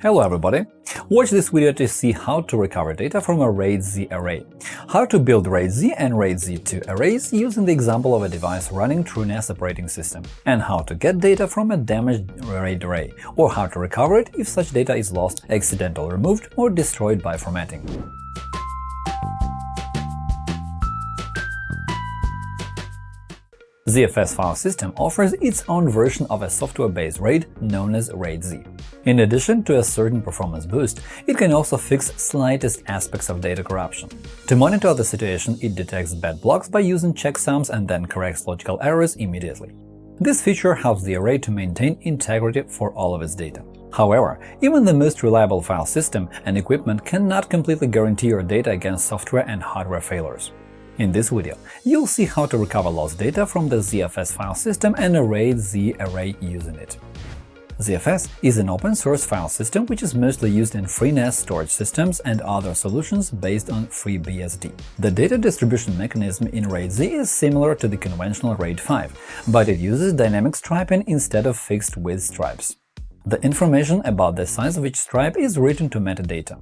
Hello everybody! Watch this video to see how to recover data from a RAID Z array, how to build RAID Z and RAID Z2 arrays using the example of a device running TrueNAS operating system, and how to get data from a damaged RAID array, or how to recover it if such data is lost, accidentally removed, or destroyed by formatting. ZFS file system offers its own version of a software-based RAID known as RAID-Z. In addition to a certain performance boost, it can also fix slightest aspects of data corruption. To monitor the situation, it detects bad blocks by using checksums and then corrects logical errors immediately. This feature helps the array to maintain integrity for all of its data. However, even the most reliable file system and equipment cannot completely guarantee your data against software and hardware failures. In this video, you'll see how to recover lost data from the ZFS file system and RAID Z array using it. ZFS is an open-source file system which is mostly used in FreeNAS storage systems and other solutions based on FreeBSD. The data distribution mechanism in RAID-Z is similar to the conventional RAID 5, but it uses dynamic striping instead of fixed-width stripes. The information about the size of each stripe is written to metadata.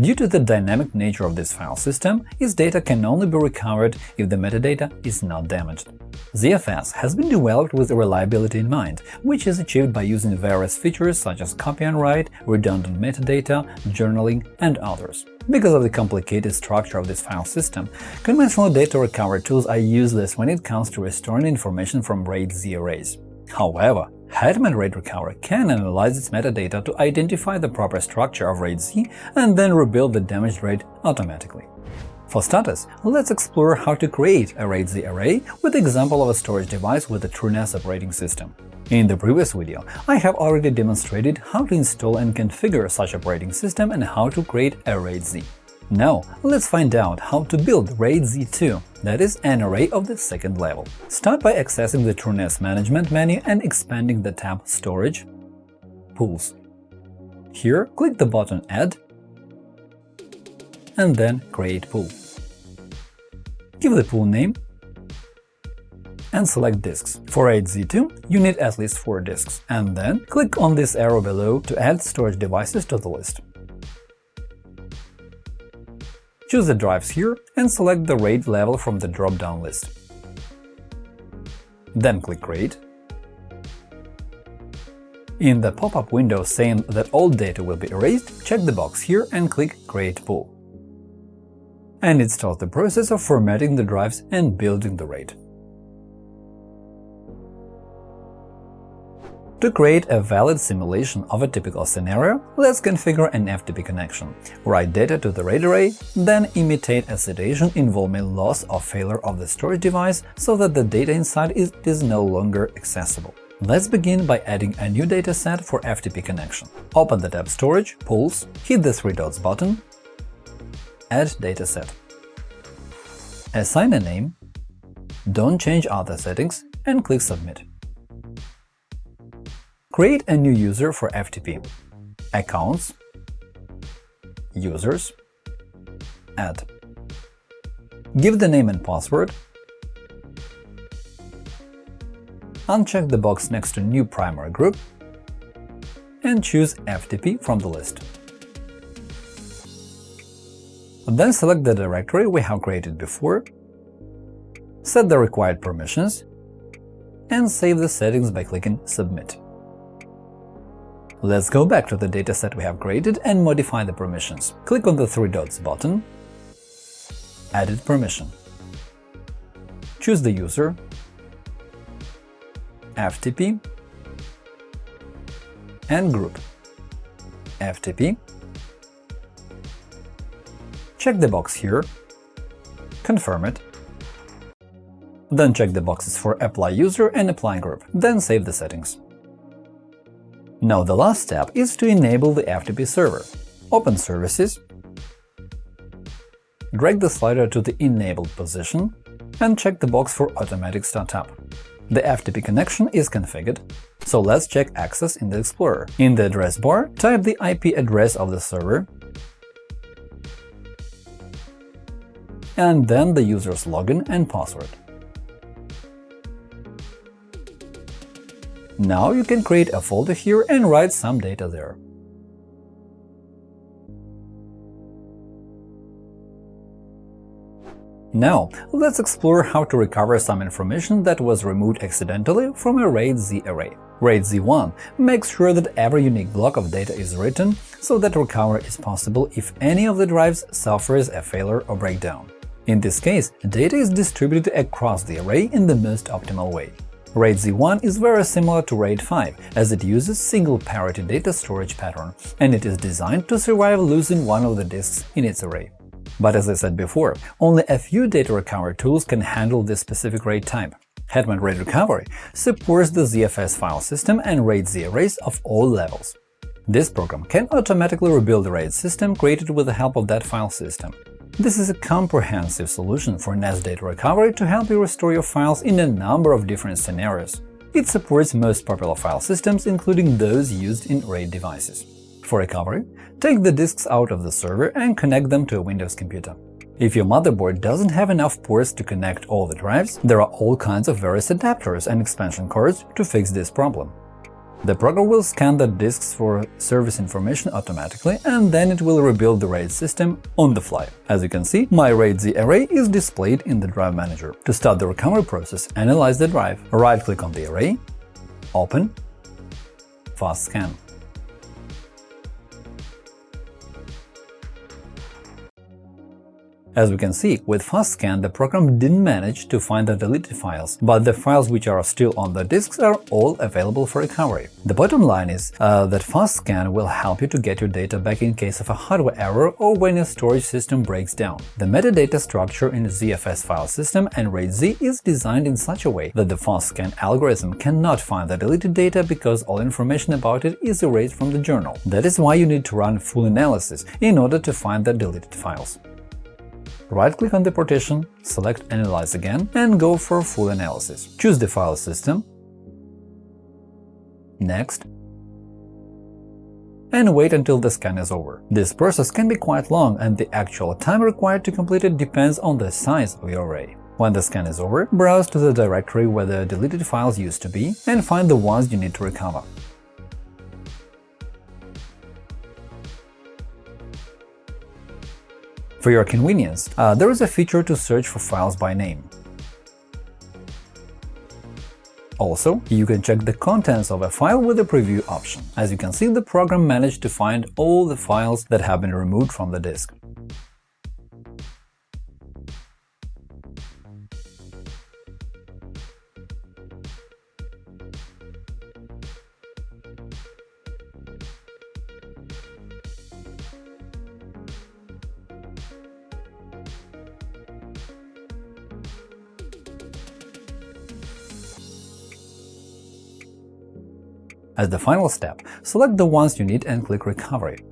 Due to the dynamic nature of this file system, its data can only be recovered if the metadata is not damaged. ZFS has been developed with reliability in mind, which is achieved by using various features such as copy on write, redundant metadata, journaling, and others. Because of the complicated structure of this file system, conventional data recovery tools are useless when it comes to restoring information from RAID-Z arrays. However, Hetman RAID Recovery can analyze its metadata to identify the proper structure of RAID-Z and then rebuild the damaged RAID automatically. For starters, let's explore how to create a RAID-Z array with the example of a storage device with a TrueNAS operating system. In the previous video, I have already demonstrated how to install and configure such operating system and how to create a RAID-Z. Now, let's find out how to build RAID Z2, that is, an array of the second level. Start by accessing the TrueNAS management menu and expanding the tab Storage, Pools. Here, click the button Add and then Create Pool. Give the pool name and select disks. For RAID Z2, you need at least 4 disks, and then click on this arrow below to add storage devices to the list. Choose the drives here and select the RAID level from the drop-down list. Then click Create. In the pop-up window saying that all data will be erased, check the box here and click Create Pool. And it starts the process of formatting the drives and building the RAID. To create a valid simulation of a typical scenario, let's configure an FTP connection, write data to the RAID array, then imitate a situation involving loss or failure of the storage device so that the data inside is, is no longer accessible. Let's begin by adding a new dataset for FTP connection. Open the tab Storage, Pools, hit the three dots button, Add dataset. Assign a name, don't change other settings, and click Submit. Create a new user for FTP. Accounts, Users, Add. Give the name and password. Uncheck the box next to New primary group and choose FTP from the list. Then select the directory we have created before, set the required permissions, and save the settings by clicking Submit. Let's go back to the dataset we have created and modify the permissions. Click on the three dots button, Edit permission. Choose the user, FTP, and group FTP. Check the box here, confirm it, then check the boxes for Apply User and Apply Group, then save the settings. Now the last step is to enable the FTP server. Open Services, drag the slider to the enabled position, and check the box for automatic startup. The FTP connection is configured, so let's check access in the Explorer. In the address bar, type the IP address of the server, and then the user's login and password. Now you can create a folder here and write some data there. Now, let's explore how to recover some information that was removed accidentally from a RAID Z array. RAID Z1 makes sure that every unique block of data is written so that recovery is possible if any of the drives suffers a failure or breakdown. In this case, data is distributed across the array in the most optimal way. RAID Z1 is very similar to RAID 5, as it uses single parity data storage pattern, and it is designed to survive losing one of the disks in its array. But as I said before, only a few data recovery tools can handle this specific RAID type. Hetman RAID Recovery supports the ZFS file system and RAID Z arrays of all levels. This program can automatically rebuild the RAID system created with the help of that file system. This is a comprehensive solution for NAS data recovery to help you restore your files in a number of different scenarios. It supports most popular file systems, including those used in RAID devices. For recovery, take the disks out of the server and connect them to a Windows computer. If your motherboard doesn't have enough ports to connect all the drives, there are all kinds of various adapters and expansion cards to fix this problem. The program will scan the disks for service information automatically, and then it will rebuild the RAID system on the fly. As you can see, my RAID Z array is displayed in the Drive Manager. To start the recovery process, analyze the drive. Right-click on the array, Open, Fast Scan. As we can see, with FastScan the program didn't manage to find the deleted files, but the files which are still on the disks are all available for recovery. The bottom line is uh, that FastScan will help you to get your data back in case of a hardware error or when your storage system breaks down. The metadata structure in the ZFS file system and RAID-Z is designed in such a way that the FastScan algorithm cannot find the deleted data because all information about it is erased from the journal. That is why you need to run full analysis in order to find the deleted files. Right-click on the partition, select Analyze again, and go for full analysis. Choose the file system, Next, and wait until the scan is over. This process can be quite long, and the actual time required to complete it depends on the size of your array. When the scan is over, browse to the directory where the deleted files used to be and find the ones you need to recover. For your convenience, uh, there is a feature to search for files by name. Also, you can check the contents of a file with the preview option. As you can see, the program managed to find all the files that have been removed from the disk. As the final step, select the ones you need and click Recovery.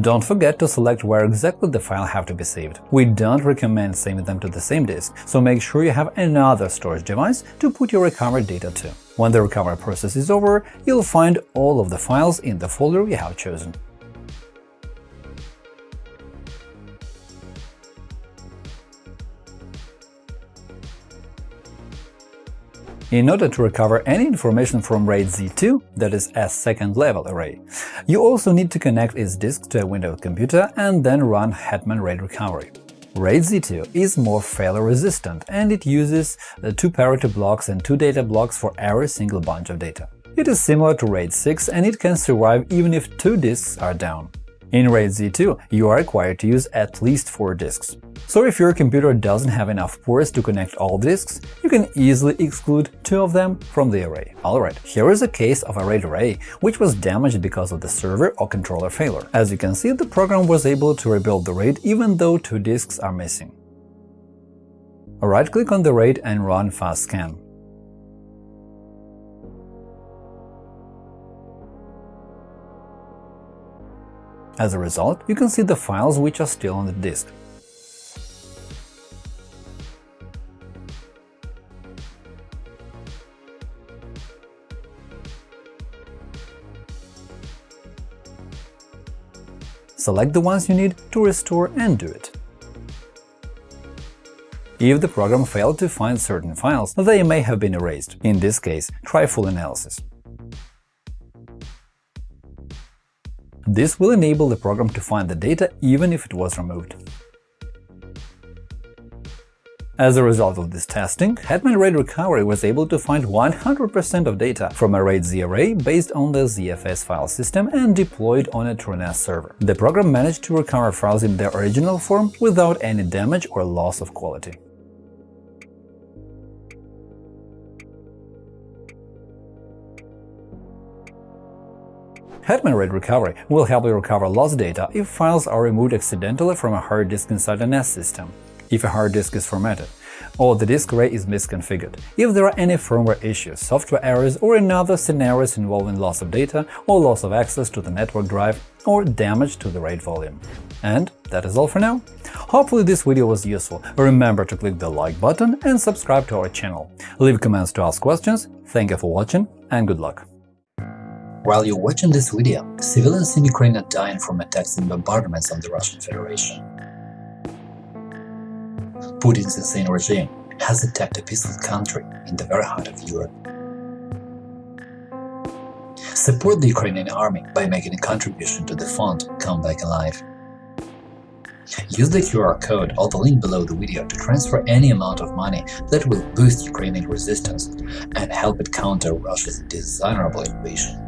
Don't forget to select where exactly the file have to be saved. We don't recommend saving them to the same disk, so make sure you have another storage device to put your recovered data to. When the recovery process is over, you'll find all of the files in the folder you have chosen. In order to recover any information from RAID Z2, that is a second-level array, you also need to connect its disk to a Windows computer and then run Hetman RAID Recovery. RAID Z2 is more failure-resistant, and it uses two parity blocks and two data blocks for every single bunch of data. It is similar to RAID 6, and it can survive even if two disks are down. In RAID Z2, you are required to use at least 4 disks. So if your computer doesn't have enough ports to connect all disks, you can easily exclude two of them from the array. Alright, here is a case of a RAID array which was damaged because of the server or controller failure. As you can see, the program was able to rebuild the RAID even though two disks are missing. Right-click on the RAID and run fast scan. As a result, you can see the files which are still on the disk. Select the ones you need to restore and do it. If the program failed to find certain files, they may have been erased. In this case, try full analysis. This will enable the program to find the data even if it was removed. As a result of this testing, Hetman RAID Recovery was able to find 100% of data from a RAID Z array based on the ZFS file system and deployed on a TrueNAS server. The program managed to recover files in their original form without any damage or loss of quality. Hetman RAID Recovery will help you recover lost data if files are removed accidentally from a hard disk inside a NAS system if a hard disk is formatted, or the disk array is misconfigured, if there are any firmware issues, software errors, or another scenarios involving loss of data or loss of access to the network drive or damage to the RAID volume. And that is all for now. Hopefully this video was useful. Remember to click the like button and subscribe to our channel. Leave comments to ask questions. Thank you for watching and good luck. While you're watching this video, civilians in Ukraine are dying from attacks and bombardments of the Russian Federation. Putin's insane regime has attacked a peaceful country in the very heart of Europe. Support the Ukrainian army by making a contribution to the fund Come Back Alive. Use the QR code or the link below the video to transfer any amount of money that will boost Ukrainian resistance and help it counter Russia's dishonorable invasion.